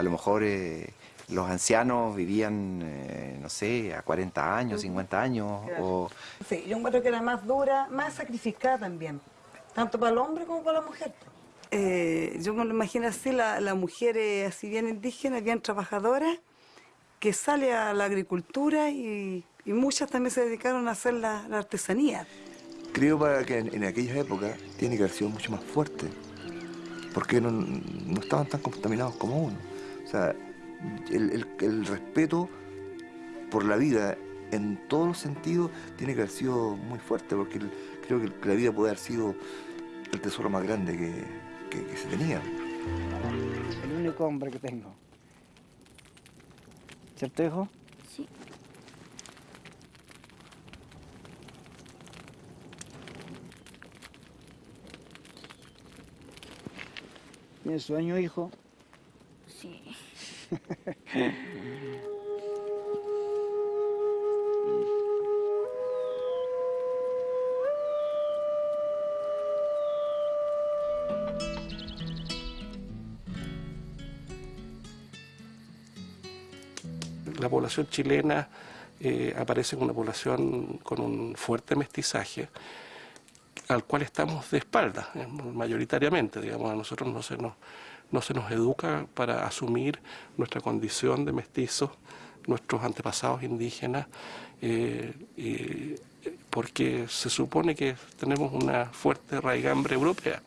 a lo mejor eh, los ancianos vivían, eh, no sé, a 40 años, 50 años, o Sí, yo encuentro que era más dura, más sacrificada también, tanto para el hombre como para la mujer. Eh, yo me lo imagino así, la, la mujer eh, así bien indígena, bien trabajadora, que sale a la agricultura y, y muchas también se dedicaron a hacer la, la artesanía. Creo para que en, en aquellas épocas tiene que haber sido mucho más fuerte, porque no, no estaban tan contaminados como uno. O sea, el, el- el respeto por la vida en todos los sentidos tiene que haber sido muy fuerte, porque el- creo que la vida puede haber sido el tesoro más grande que, que- que se tenía. El único hombre que tengo. ¿Cierto, hijo? Sí. ¿Tienes sueño, hijo? La población chilena eh, aparece como una población con un fuerte mestizaje al cual estamos de espaldas, mayoritariamente, digamos, a nosotros no se nos, no se nos educa para asumir nuestra condición de mestizos, nuestros antepasados indígenas, eh, porque se supone que tenemos una fuerte raigambre europea.